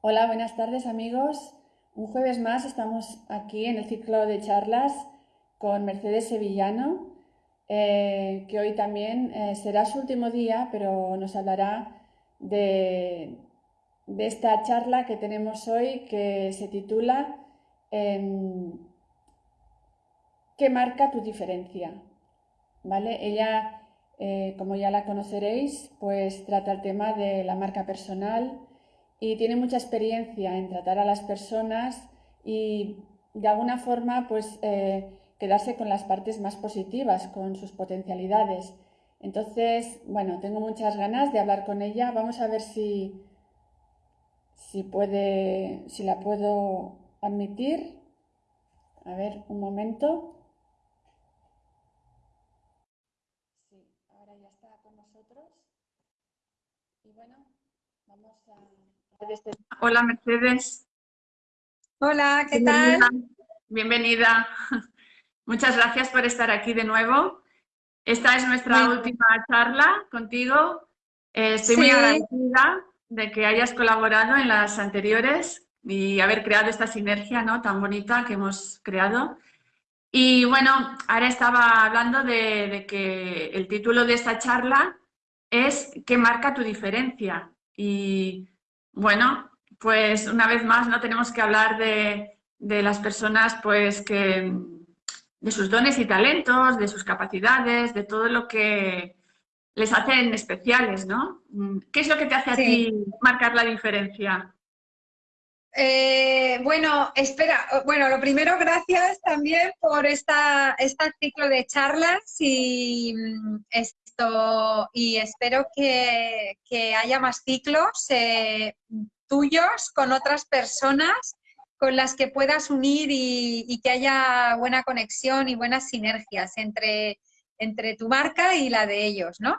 Hola, buenas tardes amigos. Un jueves más estamos aquí en el ciclo de charlas con Mercedes Sevillano, eh, que hoy también eh, será su último día, pero nos hablará de, esta charla que tenemos hoy que se titula em, ¿Qué marca tu diferencia? ¿Vale? Ella, eh, como ya la conoceréis, pues trata el tema de la marca personal, y tiene mucha experiencia en tratar a las personas y de alguna forma pues eh, quedarse con las partes más positivas, con sus potencialidades. Entonces, bueno, tengo muchas ganas de hablar con ella. Vamos a ver si, si puede, si la puedo admitir. A ver, un momento. Sí, ahora ya está con nosotros. Y bueno, vamos a... Hola Mercedes. Hola, ¿qué tal? Bienvenida. Muchas gracias por estar aquí de nuevo. Esta es nuestra última charla contigo. Eh, estoy muy agradecida de que hayas colaborado en las anteriores y haber creado esta sinergia ¿no? tan bonita que hemos creado. Y bueno, ahora estaba hablando de, de que el título de esta charla es ¿Qué marca tu diferencia? Y bueno, pues una vez más no tenemos que hablar de, las personas pues que de sus dones y talentos, de sus capacidades, de todo lo que les hacen especiales, ¿no? ¿Qué es lo que te hace a ti marcar la diferencia? Eh, bueno, espera, bueno, lo primero, gracias también por esta, este ciclo de charlas y y espero que, haya más ciclos eh, tuyos con otras personas con las que puedas unir y, que haya buena conexión y buenas sinergias entre, entre tu marca y la de ellos, ¿no?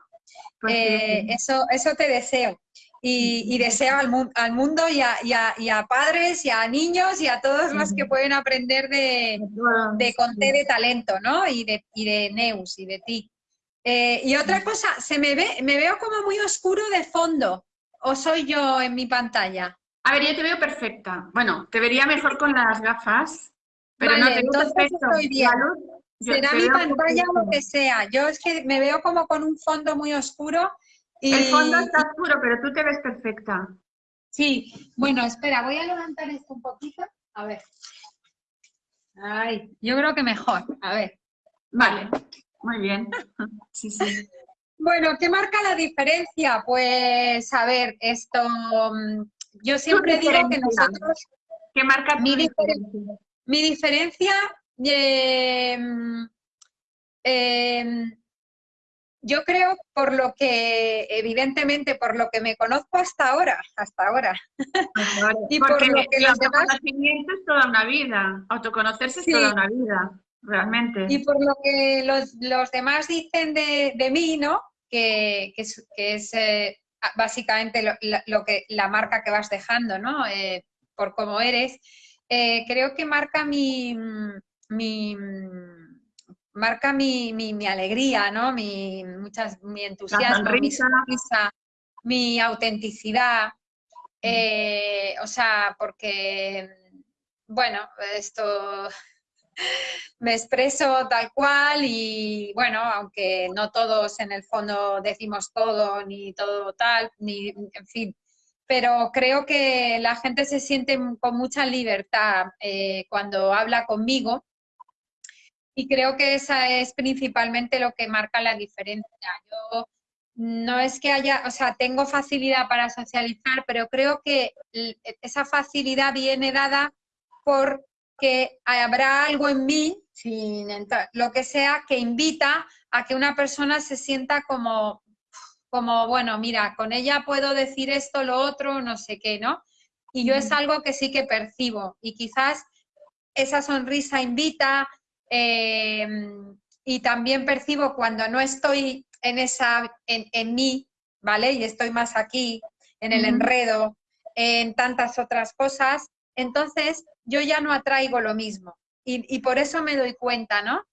Pues eh, eso, eso te deseo. Y, deseo al, al mundo y a, y, a, padres y a niños y a todos los que pueden aprender de, de Conté de talento, ¿no? Y de, y de Neus y de ti. Eh, y otra cosa, se me ve, me veo como muy oscuro de fondo, o soy yo en mi pantalla. A ver, yo te veo perfecta. Bueno, te vería mejor con las gafas, pero no te entonces estoy bien. Será mi pantalla o lo que sea. Yo es que me veo como con un fondo muy oscuro. Y... El fondo está oscuro, pero tú te ves perfecta. Sí, bueno, espera, voy a levantar esto un poquito. A ver. Ay, yo creo que mejor. A ver. Vale. Muy bien. Sí, sí. Bueno, ¿qué marca la diferencia? Pues, a ver, esto, mm, yo siempre digo que nosotros... ¿Qué marca mi diferencia? Mi diferencia, em, em, yo creo por lo que, evidentemente, por lo que me conozco hasta ahora, hasta ahora. y por lo que los demás... es toda una vida, autoconocerse es toda una vida realmente. Y por lo que los, demás dicen de, mí, ¿no? Que, es, eh, básicamente lo, que, la marca que vas dejando, ¿no? Eh, por cómo eres, eh, creo que marca mi, mi marca mi, mi, alegría, ¿no? Mi, muchas, mi entusiasmo, mi sonrisa, mi autenticidad. o sea, porque, bueno, esto me expreso tal cual y bueno, aunque no todos en el fondo decimos todo ni todo tal, ni en fin, pero creo que la gente se siente con mucha libertad eh, cuando habla conmigo y creo que esa es principalmente lo que marca la diferencia. Yo no es que haya, o sea, tengo facilidad para socializar, pero creo que esa facilidad viene dada por que habrá algo en mí, sin lo que sea, que invita a que una persona se sienta como, como, bueno, mira, con ella puedo decir esto, lo otro, no sé qué, ¿no? Y yo es algo que sí que percibo y quizás esa sonrisa invita em, y también percibo cuando no estoy en esa, en, mí, ¿vale? Y estoy más aquí, en el enredo, en tantas otras cosas, entonces yo ya no atraigo lo mismo. Y, por eso me doy cuenta, ¿no?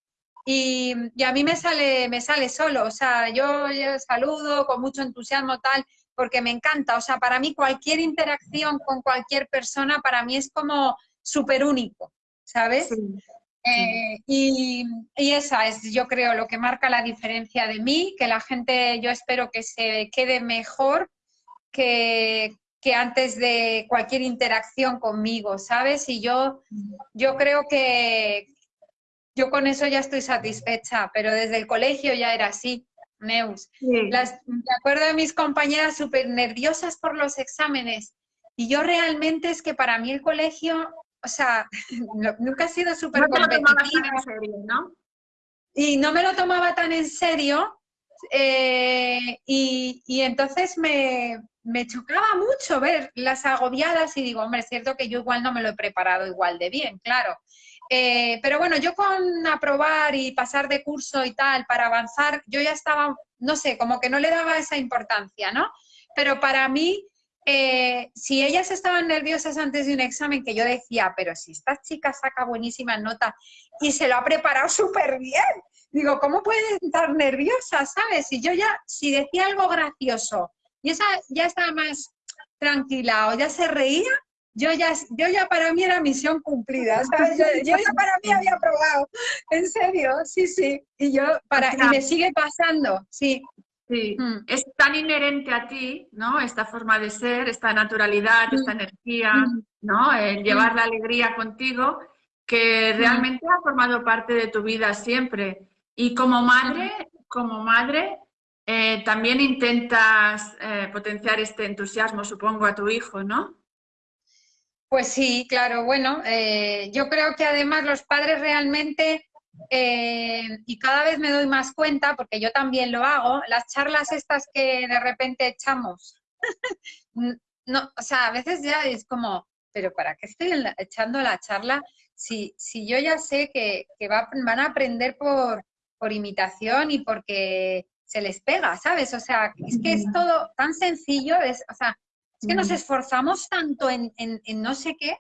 Y, a mí me sale, me sale solo, o sea, yo, saludo con mucho entusiasmo tal, porque me encanta. O sea, para mí cualquier interacción con cualquier persona, para mí es como súper único, ¿sabes? Eh, y, y, esa es, yo creo, lo que marca la diferencia de mí, que la gente, yo espero que se quede mejor que, que antes de cualquier interacción conmigo, ¿sabes? Y yo, yo creo que yo con eso ya estoy satisfecha, pero desde el colegio ya era así. Neus. Las, me acuerdo de mis compañeras súper nerviosas por los exámenes y yo realmente es que para mí el colegio o sea, nunca he sido súper no. Y no me lo tomaba tan en serio eh, y, y, entonces me, me, chocaba mucho ver las agobiadas y digo, hombre, es cierto que yo igual no me lo he preparado igual de bien, claro. Eh, pero bueno, yo con aprobar y pasar de curso y tal para avanzar, yo ya estaba, no sé, como que no le daba esa importancia, ¿no? Pero para mí eh, si ellas estaban nerviosas antes de un examen, que yo decía, pero si esta chica saca buenísima nota y se lo ha preparado súper bien, digo, ¿cómo puede estar nerviosa, sabes? Si yo ya, si decía algo gracioso y esa ya estaba más tranquila o ya se reía, yo ya, yo ya para mí era misión cumplida, ¿sabes? Yo, ya para mí había probado, en serio, sí, sí, y yo, para, y me sigue pasando, sí, Sí, mm. es tan inherente a ti, ¿no? Esta forma de ser, esta naturalidad, esta mm. energía, mm. ¿no? El llevar la alegría contigo, que realmente ha formado parte de tu vida siempre. Y como madre, como madre, eh, también intentas eh, potenciar este entusiasmo, supongo, a tu hijo, ¿no? Pues sí, claro. Bueno, eh, yo creo que además los padres realmente y cada vez me doy más cuenta, porque yo también lo hago, las charlas estas que de repente echamos, no, o sea, a veces ya es como, pero ¿para qué estoy echando la charla si, si yo ya sé que, que van a aprender por, por imitación y porque se les pega, ¿sabes? O sea, es que es todo tan sencillo, es, o sea, es que nos esforzamos tanto en, no sé qué,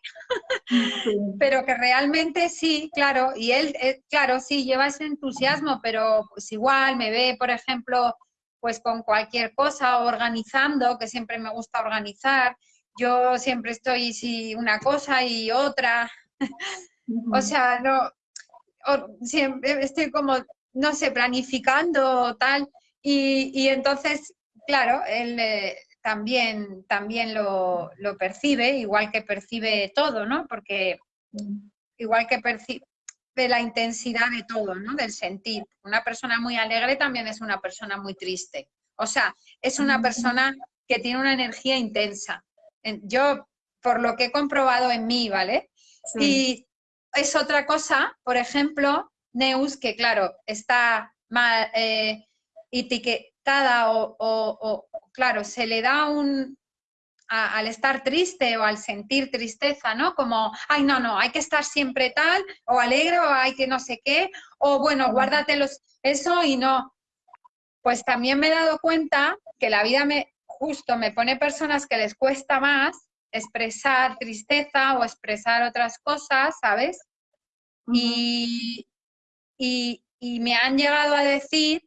pero que realmente sí, claro, y él, eh, claro, sí, lleva ese entusiasmo, pero pues igual me ve, por ejemplo, pues con cualquier cosa, organizando, que siempre me gusta organizar, yo siempre estoy, sí, una cosa y otra, o sea, no, siempre estoy como, no sé, planificando tal, y, y entonces, claro, él... Eh, también, también lo, percibe, igual que percibe todo, ¿no? Porque igual que percibe la intensidad de todo, ¿no? Del sentir. Una persona muy alegre también es una persona muy triste. O sea, es una persona que tiene una energía intensa. Yo, por lo que he comprobado en mí, ¿vale? Y es otra cosa, por ejemplo, Neus, que claro, está mal eh, etiquetada o, claro, se le da un, al estar triste o al sentir tristeza, ¿no? Como, ay, no, no, hay que estar siempre tal, o alegre, o hay que no sé qué, o bueno, guárdatelos eso y no. Pues también me he dado cuenta que la vida me, justo me pone personas que les cuesta más expresar tristeza o expresar otras cosas, ¿sabes? y, y, y me han llegado a decir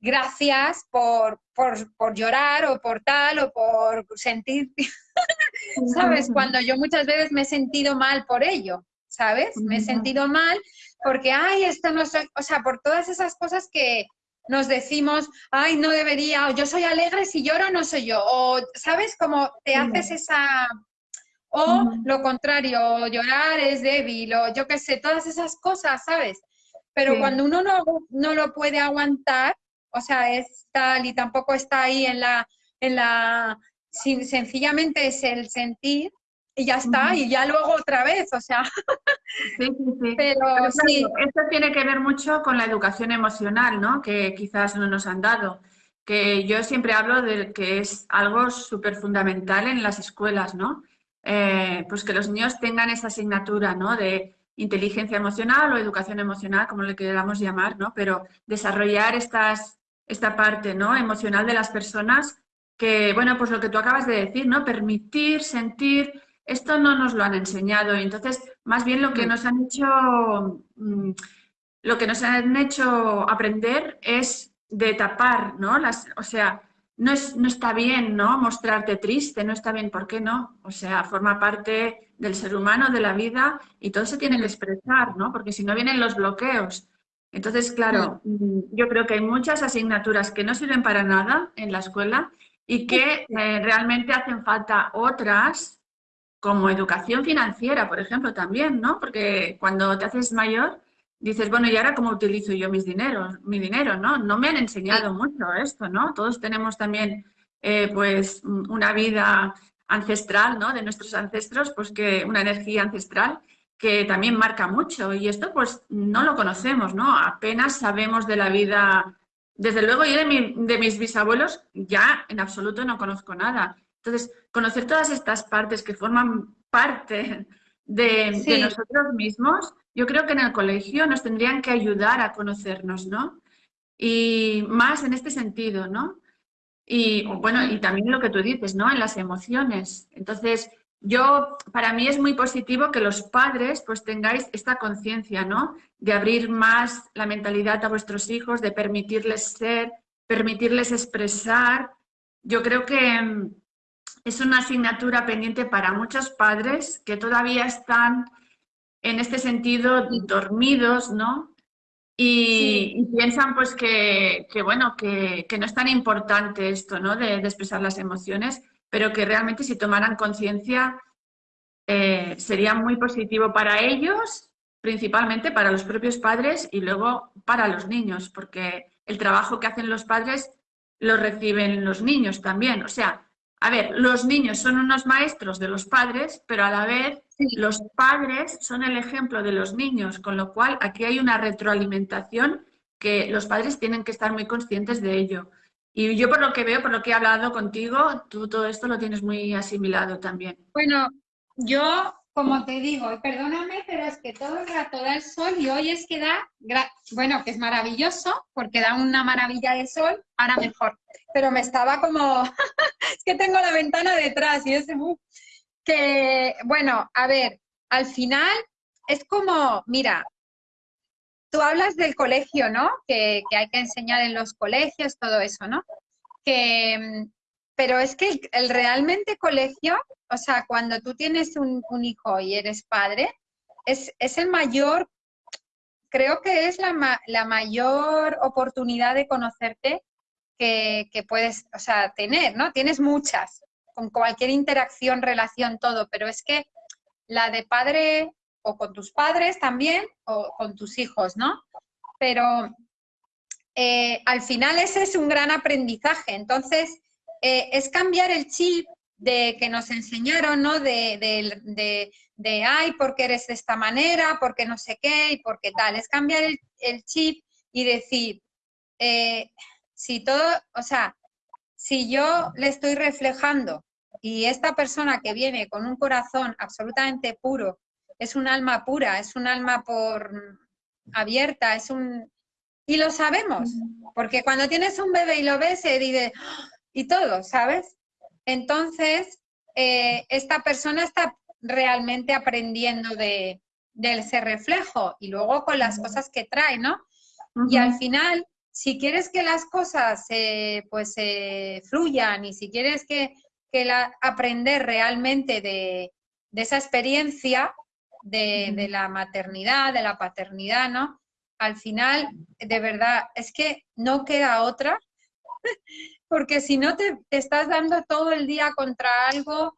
gracias por, por, llorar o por tal o por sentir, ¿sabes? Cuando yo muchas veces me he sentido mal por ello, ¿sabes? Me he sentido mal porque, ay, esto no soy, o sea, por todas esas cosas que nos decimos, ay, no debería, o yo soy alegre, si lloro no soy yo, o, ¿sabes? Como te haces esa... O lo contrario, llorar es débil, o yo qué sé, todas esas cosas, ¿sabes? Pero cuando uno no, no lo puede aguantar, o sea, es tal y tampoco está ahí en la, en la, sencillamente es el sentir y ya está, y ya luego otra vez, o sea. Sí, sí, sí. Pero, sí. Esto tiene que ver mucho con la educación emocional, ¿no? Que quizás no nos han dado. Que yo siempre hablo de que es algo súper fundamental en las escuelas, ¿no? Eh, pues que los niños tengan esa asignatura, ¿no? De inteligencia emocional o educación emocional, como le queramos llamar, ¿no? Pero desarrollar estas esta parte ¿no? emocional de las personas que, bueno, pues lo que tú acabas de decir, ¿no? Permitir, sentir, esto no nos lo han enseñado. Y entonces, más bien lo que mm. nos han hecho, mm, lo que nos han hecho aprender es de tapar, ¿no? Las, o sea, no, es, no está bien, ¿no? Mostrarte triste, no está bien, ¿por qué no? O sea, forma parte del ser humano, de la vida, y todo se tiene que expresar, ¿no? Porque si no vienen los bloqueos. Entonces, claro, mm, yo creo que hay muchas asignaturas que no sirven para nada en la escuela y que eh, realmente hacen falta otras, como educación financiera, por ejemplo, también, ¿no? Porque cuando te haces mayor, dices, bueno, ¿y ahora cómo utilizo yo mis dineros, mi dinero, no? No me han enseñado mucho esto, ¿no? Todos tenemos también, eh, pues, una vida ancestral, ¿no? De nuestros ancestros, pues que una energía ancestral que también marca mucho y esto pues no lo conocemos, ¿no? Apenas sabemos de la vida, desde luego yo de, de mis bisabuelos ya en absoluto no conozco nada. Entonces, conocer todas estas partes que forman parte de, de, nosotros mismos, yo creo que en el colegio nos tendrían que ayudar a conocernos, ¿no? Y más en este sentido, ¿no? Y bueno, y también lo que tú dices, ¿no? En las emociones. Entonces, yo, para mí es muy positivo que los padres pues tengáis esta conciencia, ¿no? De abrir más la mentalidad a vuestros hijos, de permitirles ser, permitirles expresar. Yo creo que mm, es una asignatura pendiente para muchos padres que todavía están en este sentido dormidos, ¿no? Y, piensan pues que, bueno, que, no es tan importante esto, ¿no? de expresar las emociones pero que realmente si tomaran conciencia eh, sería muy positivo para ellos, principalmente para los propios padres y luego para los niños, porque el trabajo que hacen los padres lo reciben los niños también. O sea, a ver, los niños son unos maestros de los padres, pero a la vez los padres son el ejemplo de los niños, con lo cual aquí hay una retroalimentación que los padres tienen que estar muy conscientes de ello. Y yo por lo que veo, por lo que he hablado contigo, tú todo esto lo tienes muy asimilado también. Bueno, yo, como te digo, perdóname, pero es que todo el rato da el sol y hoy es que da, bueno, que es maravilloso, porque da una maravilla de sol, ahora mejor. Pero me estaba como, es que tengo la ventana detrás y ese, que, bueno, a ver, al final es como, mira, tú hablas del colegio, ¿no? Que, hay que enseñar en los colegios, todo eso, ¿no? Que, pero es que el, realmente colegio, o sea, cuando tú tienes un, hijo y eres padre, es, el mayor, creo que es la, la mayor oportunidad de conocerte que, que, puedes, o sea, tener, ¿no? Tienes muchas, con cualquier interacción, relación, todo, pero es que la de padre o con tus padres también o con tus hijos, ¿no? Pero eh, al final ese es un gran aprendizaje. Entonces, eh, es cambiar el chip de que nos enseñaron, ¿no? De, de, de, ay, porque eres de esta manera, porque no sé qué y porque tal. Es cambiar el, chip y decir, eh, si todo, o sea, si yo le estoy reflejando y esta persona que viene con un corazón absolutamente puro es un alma pura, es un alma por abierta, es un... Y lo sabemos, porque cuando tienes un bebé y lo ves, se dice, y todo, ¿sabes? Entonces, eh, esta persona está realmente aprendiendo de, ese reflejo y luego con las cosas que trae, ¿no? Y al final, si quieres que las cosas pues fluyan y si quieres que, la, aprender realmente de, de, esa experiencia, de, la maternidad, de la paternidad, ¿no? Al final, de verdad, es que no queda otra, porque si no te, estás dando todo el día contra algo,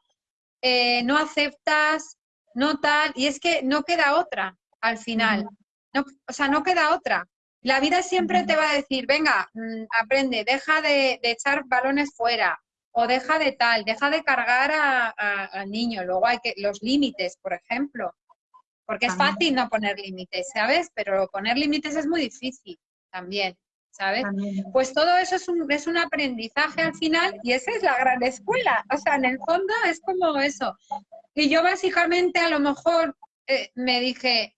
eh, no aceptas, no tal, y es que no queda otra al final. No, o sea, no queda otra. La vida siempre te va a decir, venga, mm, aprende, deja de, echar balones fuera, o deja de tal, deja de cargar al niño. Luego hay que, los límites, por ejemplo. Porque es fácil no poner límites, ¿sabes? Pero poner límites es muy difícil también, ¿sabes? Pues todo eso es un, es un aprendizaje al final y esa es la gran escuela. O sea, en el fondo es como eso. Y yo básicamente a lo mejor eh, me dije,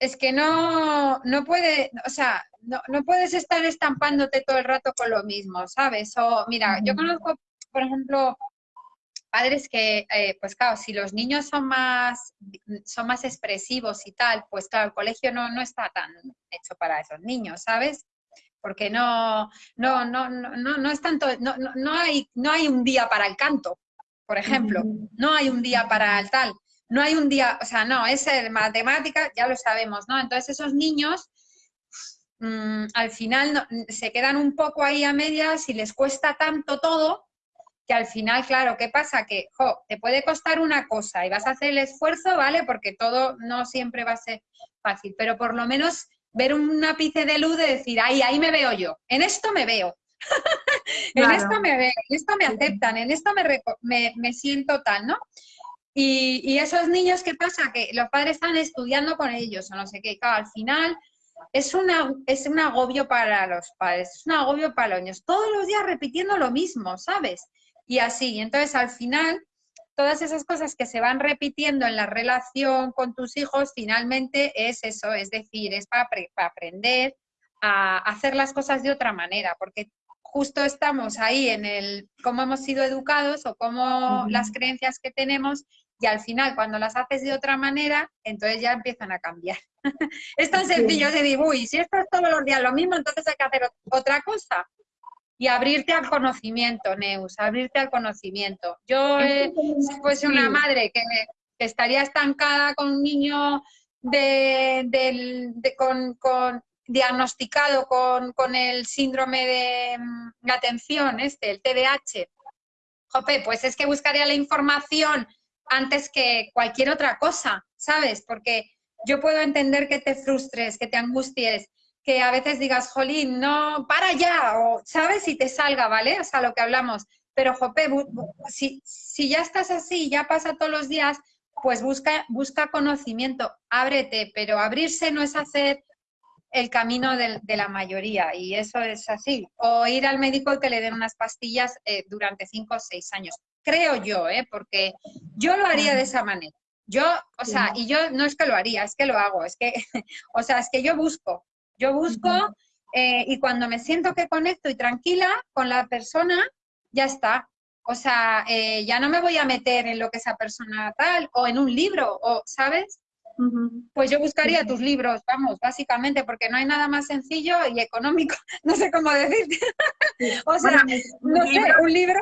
es que no, no puede, o sea, no, no, puedes estar estampándote todo el rato con lo mismo, ¿sabes? O mira, yo conozco, por ejemplo, padres que, eh, pues claro, si los niños son más, son más expresivos y tal, pues claro, el colegio no, no está tan hecho para esos niños, ¿sabes? porque no, no, no, no, no es tanto, no, no, hay, no hay un día para el canto, por ejemplo, no hay un día para el tal, no hay un día, o sea, no, es matemática, ya lo sabemos, ¿no? Entonces esos niños mm, al final se quedan un poco ahí a medias y les cuesta tanto todo que al final, claro, ¿qué pasa? Que te puede costar una cosa y vas a hacer el esfuerzo, ¿vale? Porque todo no siempre va a ser fácil, pero por lo menos ver un ápice de luz de decir, ahí, ahí me veo yo, en esto me veo, en esto me veo, en esto me aceptan, en esto me, me, siento tal, ¿no? Y, y, esos niños, ¿qué pasa? Que los padres están estudiando con ellos o no sé qué, claro, al final es, una, es un agobio para los padres, es un agobio para los niños, todos los días repitiendo lo mismo, ¿sabes? Y así, entonces al final todas esas cosas que se van repitiendo en la relación con tus hijos, finalmente es eso, es decir, es para, aprender a hacer las cosas de otra manera, porque justo estamos ahí en el cómo hemos sido educados o cómo las creencias que tenemos y al final cuando las haces de otra manera, entonces ya empiezan a cambiar. es tan sencillo de decir, uy, si esto es todos los días lo mismo, entonces hay que hacer otra cosa y abrirte al conocimiento, Neus, abrirte al conocimiento. Yo, eh, si fuese una madre que, estaría estancada con un niño de, con, diagnosticado con, el síndrome de, mm, atención, este, el TDAH, jope, pues es que buscaría la información antes que cualquier otra cosa, ¿sabes? Porque yo puedo entender que te frustres, que te angusties, que a veces digas, jolín, no, para ya, o sabes si te salga, ¿vale? O sea, lo que hablamos. Pero, Jope, si, si ya estás así, ya pasa todos los días, pues busca, busca conocimiento, ábrete, pero abrirse no es hacer el camino de, la mayoría, y eso es así. O ir al médico y que le den unas pastillas eh, durante cinco o seis años. Creo yo, ¿eh? porque yo lo haría de esa manera. Yo, o sea, y yo no es que lo haría, es que lo hago, es que, o sea, es que yo busco, yo busco eh, y cuando me siento que conecto y tranquila con la persona, ya está. O sea, eh, ya no me voy a meter en lo que esa persona tal, o en un libro, o, ¿sabes? Pues yo buscaría tus libros, vamos, básicamente, porque no hay nada más sencillo y económico, no sé cómo decirte. o sea, no sé, un libro...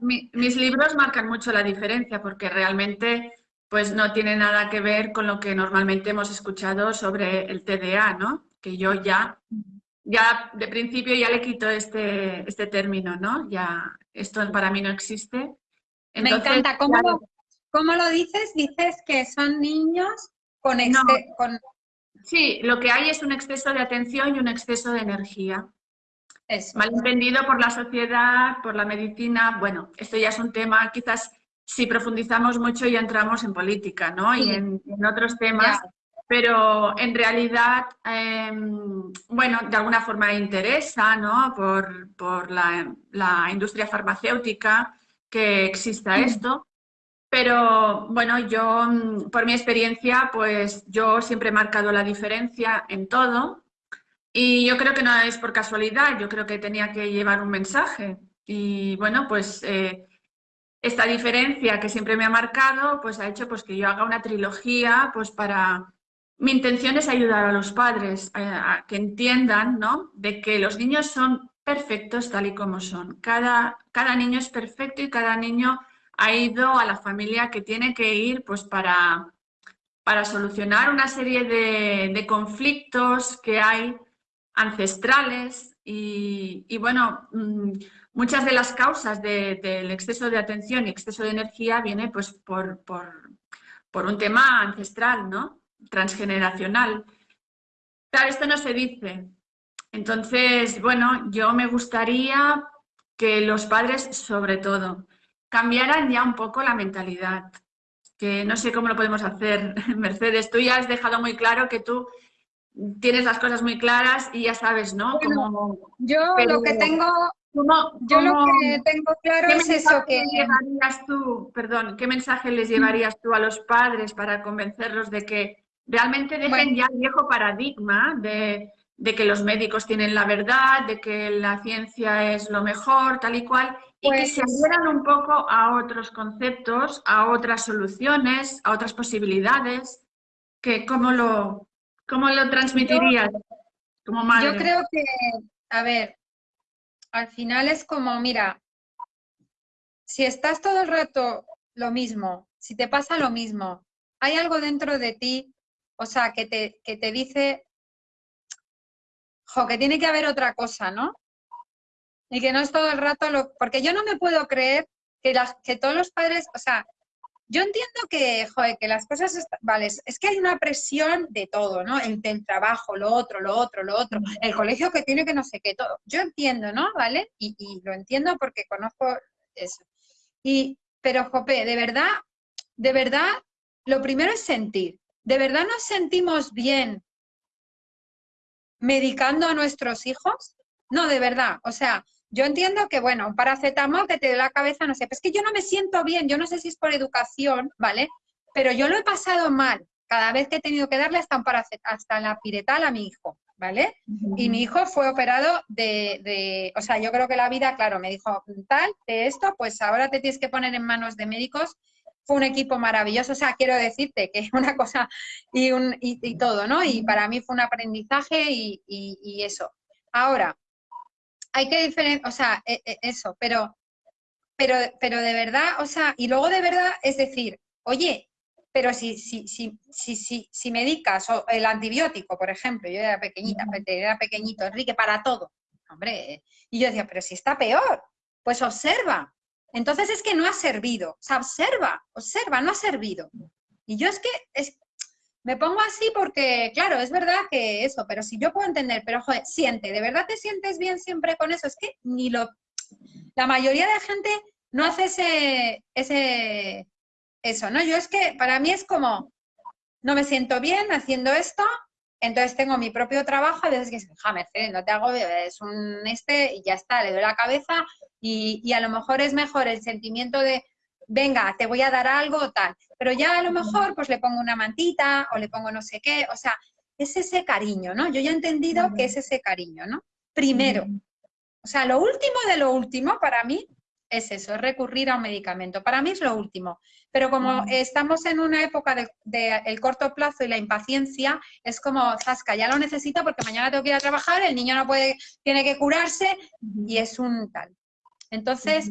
mis libros marcan mucho la diferencia, porque realmente pues no tiene nada que ver con lo que normalmente hemos escuchado sobre el TDA, ¿no? Que yo ya, ya de principio ya le quito este, este término, ¿no? Ya, esto para mí no existe. Me encanta. ¿Cómo, lo, dices? Dices que son niños con, con... Sí, lo que hay es un exceso de atención y un exceso de energía. Es Malentendido por la sociedad, por la medicina. Bueno, esto ya es un tema, quizás si profundizamos mucho ya entramos en política, ¿no? Y en, otros temas pero en realidad, em, bueno, de alguna forma interesa, ¿no? Por, la, industria farmacéutica que exista mm. esto. Pero bueno, yo, mm, por mi experiencia, pues yo siempre he marcado la diferencia en todo. Y yo creo que no es por casualidad, yo creo que tenía que llevar un mensaje. Y bueno, pues eh, esta diferencia que siempre me ha marcado, pues ha hecho pues, que yo haga una trilogía pues, para mi intención es ayudar a los padres a, que entiendan ¿no? de que los niños son perfectos tal y como son. Cada, cada niño es perfecto y cada niño ha ido a la familia que tiene que ir pues, para, para solucionar una serie de, conflictos que hay ancestrales y, bueno, mm, muchas de las causas del exceso de atención y exceso de energía viene pues, por, por, por un tema ancestral, ¿no? Transgeneracional. Claro, esto no se dice. Entonces, bueno, yo me gustaría que los padres, sobre todo, cambiaran ya un poco la mentalidad. Que no sé cómo lo podemos hacer, Mercedes. Tú ya has dejado muy claro que tú tienes las cosas muy claras y ya sabes, ¿no? yo lo que tengo yo lo que tengo claro es eso que... Llevarías tú, perdón, ¿qué mensaje les llevarías tú a los padres para convencerlos de que realmente dejen ya el viejo paradigma de, que los médicos tienen la verdad, de que la ciencia es lo mejor, tal y cual, y que se pues abran un poco a otros conceptos, a otras soluciones, a otras posibilidades. Que, ¿cómo, lo, ¿Cómo lo transmitirías como madre? Yo creo que a ver, al final es como, mira, si estás todo el rato lo mismo, si te pasa lo mismo, hay algo dentro de ti, o sea, que te, que te dice, jo, que tiene que haber otra cosa, ¿no? Y que no es todo el rato lo... Porque yo no me puedo creer que, las, que todos los padres, o sea, yo entiendo que, joder, que las cosas, vale, es que hay una presión de todo, ¿no? El, trabajo, lo otro, lo otro, lo otro, el colegio que tiene que no sé qué, todo. Yo entiendo, ¿no? ¿Vale? Y, y lo entiendo porque conozco eso. Y, pero, Jope, de verdad, de verdad, lo primero es sentir. ¿De verdad nos sentimos bien medicando a nuestros hijos? No, de verdad. O sea, yo entiendo que, bueno, un paracetamol que te dé la cabeza, no sé, pues es que yo no me siento bien, yo no sé si es por educación, ¿vale? Pero yo lo he pasado mal cada vez que he tenido que darle hasta, un hasta la piretal a mi hijo, ¿vale? Y mi hijo fue operado de, de, o sea, yo creo que la vida, claro, me dijo, tal, de esto, pues ahora te tienes que poner en manos de médicos. Fue un equipo maravilloso, o sea, quiero decirte que una cosa y, un, y, todo, ¿no? Y para mí fue un aprendizaje y, y eso. Ahora, hay que diferenciar, o sea, e, e, eso, pero, pero, pero de verdad, o sea, y luego de verdad es decir, oye, pero si, si, si, si, si, si medicas o el antibiótico, por ejemplo, yo era pequeñita, era pequeñito, Enrique, para todo, hombre, y yo decía, pero si está peor, pues observa. Entonces es que no ha servido, o sea, observa, observa, no ha servido. Y yo es que, es, me pongo así porque, claro, es verdad que eso, pero si yo puedo entender, pero joder, siente, ¿de verdad te sientes bien siempre con eso? Es que ni lo... La mayoría de gente no hace ese, ese, eso, ¿no? Yo es que para mí es como, no me siento bien haciendo esto, entonces tengo mi propio trabajo, a veces que ja, Mercedes, no te hago, es un este y ya está, le doy la cabeza y, y a lo mejor es mejor el sentimiento de, venga, te voy a dar algo o tal. Pero ya a lo mejor pues le pongo una mantita o le pongo no sé qué, o sea, es ese cariño, ¿no? Yo ya he entendido que es ese cariño, ¿no? Primero. O sea, lo último de lo último para mí es eso, es recurrir a un medicamento. Para mí es lo último. Pero como estamos en una época del de, el corto plazo y la impaciencia, es como, Zasca, ya lo necesito porque mañana tengo que ir a trabajar, el niño no puede, tiene que curarse y es un tal. Entonces,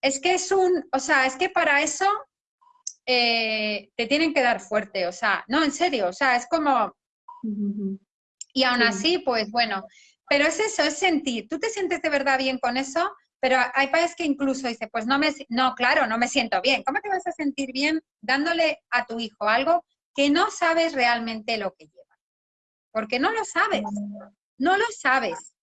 es que es un, o sea, es que para eso eh, te tienen que dar fuerte, o sea, no, en serio, o sea, es como... Y aún así, pues bueno, pero es eso, es sentir. Tú te sientes de verdad bien con eso, pero hay países que incluso dice, pues no me, no, claro, no me siento bien. ¿Cómo te vas a sentir bien dándole a tu hijo algo que no sabes realmente lo que lleva? Porque no lo sabes, no lo sabes,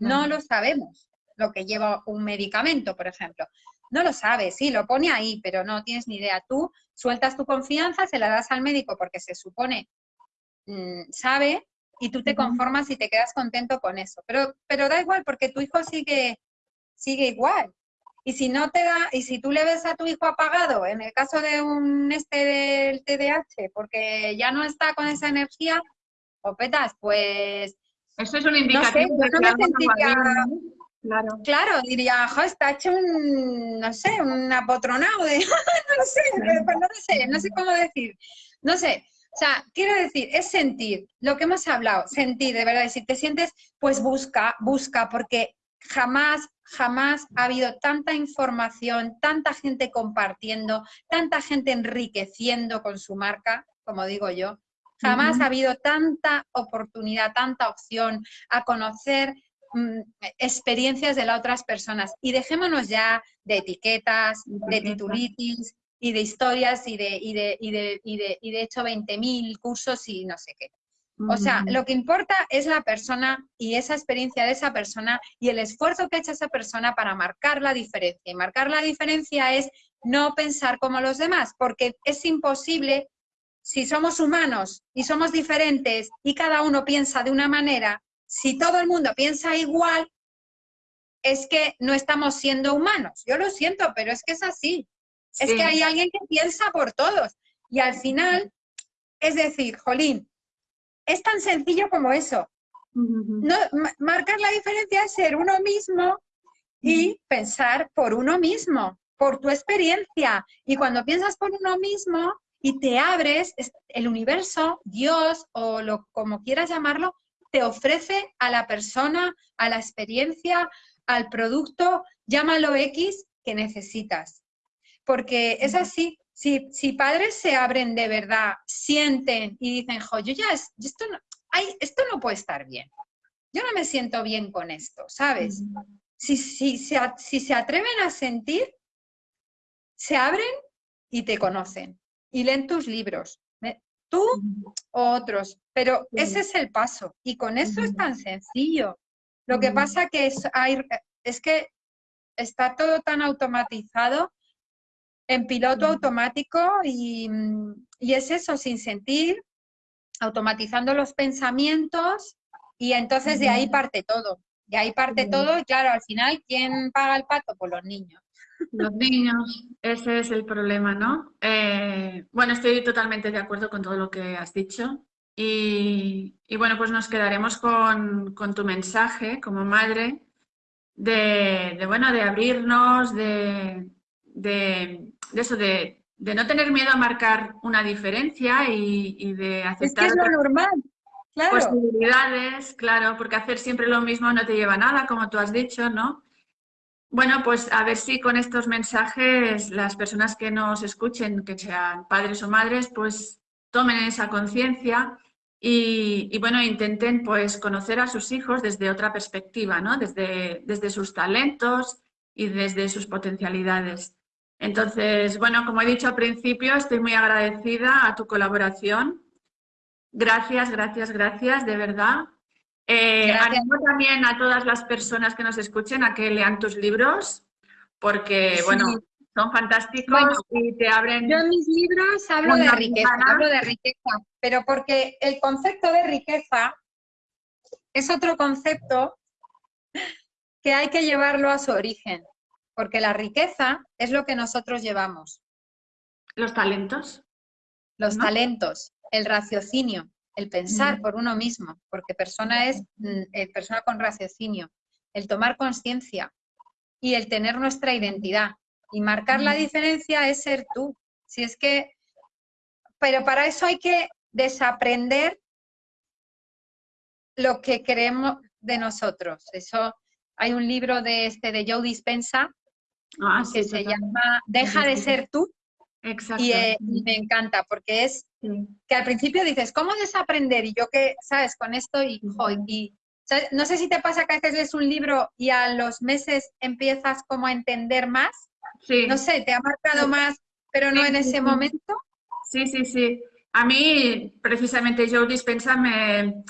no lo sabemos lo que lleva un medicamento, por ejemplo. No lo sabes, sí, lo pone ahí, pero no tienes ni idea. Tú sueltas tu confianza, se la das al médico porque se supone mm, sabe y tú te conformas y te quedas contento con eso. Pero, pero da igual porque tu hijo sigue, sigue igual. Y si no te da, y si tú le ves a tu hijo apagado, en el caso de un este del TDAH, porque ya no está con esa energía, o petas, pues... Eso es un indicativo no Claro. Claro, diría, jo, está hecho un, no sé, un apotronado de, no sé, pues no sé, no sé cómo decir. No sé, o sea, quiero decir, es sentir, lo que hemos hablado, sentir, de verdad, si te sientes, pues busca, busca, porque jamás, jamás ha habido tanta información, tanta gente compartiendo, tanta gente enriqueciendo con su marca, como digo yo, jamás ha habido tanta oportunidad, tanta opción a conocer Mm, experiencias de las otras personas y dejémonos ya de etiquetas, de titulitis y de historias y de, y de, y de, y de, y de hecho 20.000 cursos y no sé qué. O sea, lo que importa es la persona y esa experiencia de esa persona y el esfuerzo que ha hecho esa persona para marcar la diferencia. Y marcar la diferencia es no pensar como los demás, porque es imposible, si somos humanos y somos diferentes y cada uno piensa de una manera, si todo el mundo piensa igual, es que no estamos siendo humanos. Yo lo siento, pero es que es así. Es que hay alguien que piensa por todos. Y al final, es decir, Jolín, es tan sencillo como eso. no, marcar la diferencia es ser uno mismo y pensar por uno mismo, por tu experiencia. Y cuando piensas por uno mismo y te abres, el universo, Dios o lo como quieras llamarlo, te ofrece a la persona, a la experiencia, al producto, llámalo X, que necesitas. Porque es así, si, si padres se abren de verdad, sienten y dicen, jo, yo ya, esto, no, esto no puede estar bien, yo no me siento bien con esto, ¿sabes? Si, si, si se atreven a sentir, se abren y te conocen y leen tus libros, tú o otros, pero ese es el paso y con eso es tan sencillo. Lo que pasa que es, hay, es que está todo tan automatizado en piloto automático y, y, es eso, sin sentir, automatizando los pensamientos y entonces de ahí parte todo. De ahí parte todo y claro, al final, ¿quién paga el pato? Pues los niños. Los niños, ese es el problema, ¿no? Eh, bueno, estoy totalmente de acuerdo con todo lo que has dicho. Y, bueno, pues nos quedaremos con, tu mensaje como madre de, bueno, de abrirnos, de, eso, de, no tener miedo a marcar una diferencia y, de aceptar es lo normal. Claro. posibilidades, claro, porque hacer siempre lo mismo no te lleva a nada, como tú has dicho, ¿no? Bueno, pues a ver si con estos mensajes las personas que nos escuchen, que sean padres o madres, pues tomen esa conciencia y, bueno, intenten pues conocer a sus hijos desde otra perspectiva, ¿no? Desde, desde sus talentos y desde sus potencialidades. Entonces, bueno, como he dicho al principio, estoy muy agradecida a tu colaboración. Gracias, gracias, gracias, de verdad. Eh, animo también a todas las personas que nos escuchen a que lean tus libros, porque, bueno, son fantásticos y te abren... Yo en mis libros hablo de riqueza, hablo de riqueza, pero porque el concepto de riqueza es otro concepto que hay que llevarlo a su origen, porque la riqueza es lo que nosotros llevamos. ¿Los talentos? Los talentos, el raciocinio el pensar por uno mismo, porque persona es mm, eh, persona con raciocinio, el tomar conciencia y el tener nuestra identidad. Y marcar la diferencia es ser tú. Si es que, pero para eso hay que desaprender lo que creemos de nosotros. Eso hay un libro de este de Joe Dispensa ah, que se llama Deja de ser tú Exacto. Eh, y, me encanta porque es que al principio dices, ¿cómo desaprender? Y yo que, ¿sabes? Con esto y, y no sé si te pasa que a veces lees un libro y a los meses empiezas como a entender más. Sí. No sé, te ha marcado más, pero no en ese momento. Sí, sí, sí. A mí, precisamente, Joe Dispensa me,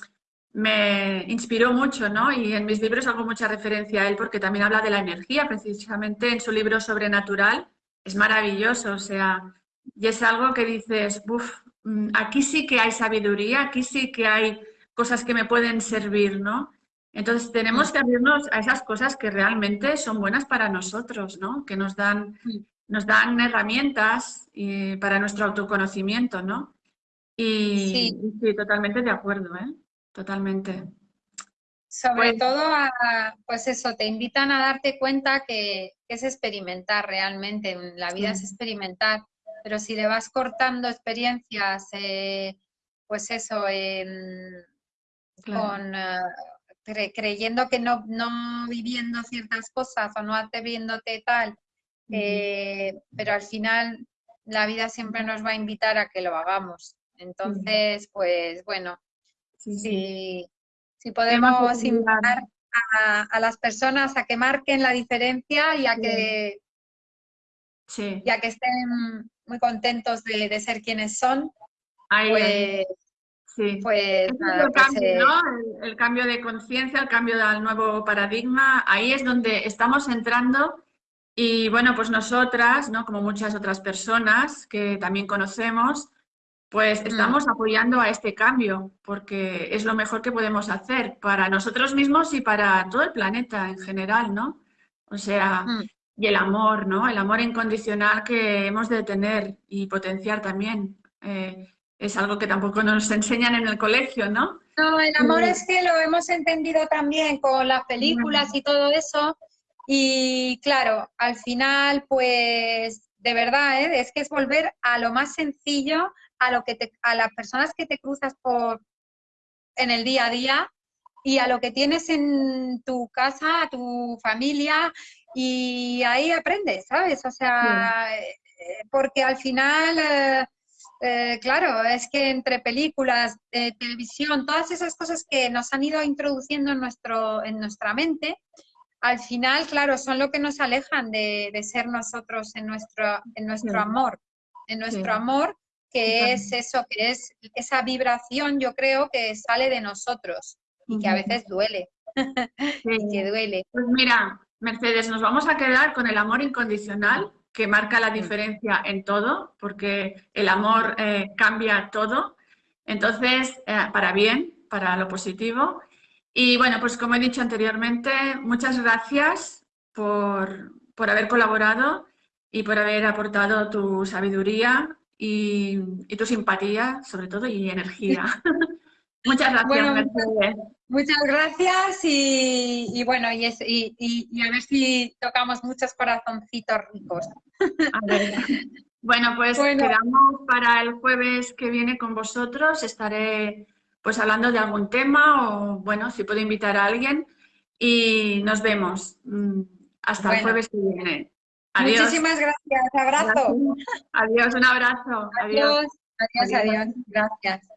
me inspiró mucho, ¿no? Y en mis libros hago mucha referencia a él porque también habla de la energía, precisamente en su libro Sobrenatural es maravilloso, o sea, y es algo que dices, uff, mm, aquí sí que hay sabiduría, aquí sí que hay cosas que me pueden servir, ¿no? Entonces tenemos que abrirnos a esas cosas que realmente son buenas para nosotros, ¿no? Que nos dan, nos dan herramientas y para nuestro autoconocimiento, ¿no? Y sí. totalmente de acuerdo, ¿eh? Totalmente. Sobre todo, pues eso, te invitan a darte cuenta que es experimentar realmente, la vida es experimentar, pero si le vas cortando experiencias, eh, pues eso, con, eh, creyendo que no, no viviendo ciertas cosas o no atreviéndote tal, eh, pero al final la vida siempre nos va a invitar a que lo hagamos. Entonces, pues bueno, sí si podemos invitar a, las personas a que marquen la diferencia y a que, que estén muy contentos de, ser quienes son, pues, pues el, cambio, el, cambio de conciencia, el cambio al nuevo paradigma, ahí es donde estamos entrando y bueno, pues nosotras, ¿no? como muchas otras personas que también conocemos, pues mm. estamos apoyando a este cambio porque es lo mejor que podemos hacer para nosotros mismos y para todo el planeta en general, ¿no? O sea, mm. y el amor, ¿no? El amor incondicional que hemos de tener y potenciar también. Eh, es algo que tampoco nos enseñan en el colegio, ¿no? No, el amor mm. es que lo hemos entendido también con las películas y todo eso. Y claro, al final, pues, de verdad, ¿eh? es que es volver a lo más sencillo, a, lo que a las personas que te cruzas por, en el día a día, y a lo que tienes en tu casa, a tu familia, y ahí aprendes, ¿sabes? O sea, eh, porque al final, eh, eh, claro, es que entre películas, televisión, todas esas cosas que nos han ido introduciendo en, nuestro, en nuestra mente, al final, claro, son lo que nos alejan de, ser nosotros en nuestro, en nuestro amor, en nuestro amor, que es eso, que es esa vibración, yo creo, que sale de nosotros y que a veces duele, y que duele. Pues mira, Mercedes, nos vamos a quedar con el amor incondicional, que marca la diferencia en todo, porque el amor eh, cambia todo. Entonces, eh, para bien, para lo positivo. Y bueno, pues como he dicho anteriormente, muchas gracias por, por haber colaborado y por haber aportado tu sabiduría y, y, tu simpatía, sobre todo, y energía. muchas gracias, Mercedes. Muchas gracias y, bueno, y, y, a ver si tocamos muchos corazoncitos ricos. Bueno, pues quedamos para el jueves que viene con vosotros. Estaré pues hablando de algún tema o, bueno, si puedo invitar a alguien y nos vemos. Mm, hasta el jueves que viene. Adiós. Muchísimas gracias. Abrazo. Adiós, un abrazo. Adiós, adiós, adiós. Gracias.